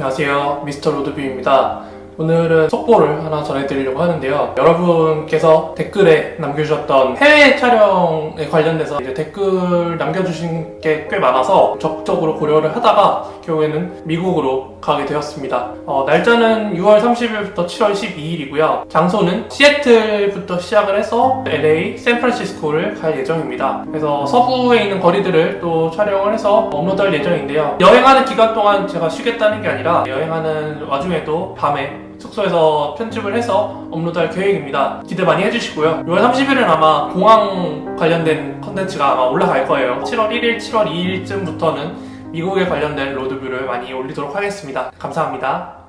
안녕하세요. 미스터 로드뷰입니다 오늘은 속보를 하나 전해드리려고 하는데요. 여러분께서 댓글에 남겨주셨던 해외 촬영에 관련돼서 이제 댓글 남겨주신 게 꽤 많아서 적극적으로 고려를 하다가 결국에는 미국으로 가게 되었습니다. 어, 날짜는 6월 30일부터 7월 12일이고요. 장소는 시애틀부터 시작을 해서 LA, 샌프란시스코를 갈 예정입니다. 그래서 서부에 있는 거리들을 또 촬영을 해서 업로드할 예정인데요. 여행하는 기간 동안 제가 쉬겠다는 게 아니라 여행하는 와중에도 밤에 숙소에서 편집을 해서 업로드할 계획입니다. 기대 많이 해주시고요. 6월 30일은 아마 공항 관련된 컨텐츠가 아마 올라갈 거예요. 7월 1일, 7월 2일쯤부터는 미국에 관련된 로드뷰를 많이 올리도록 하겠습니다. 감사합니다.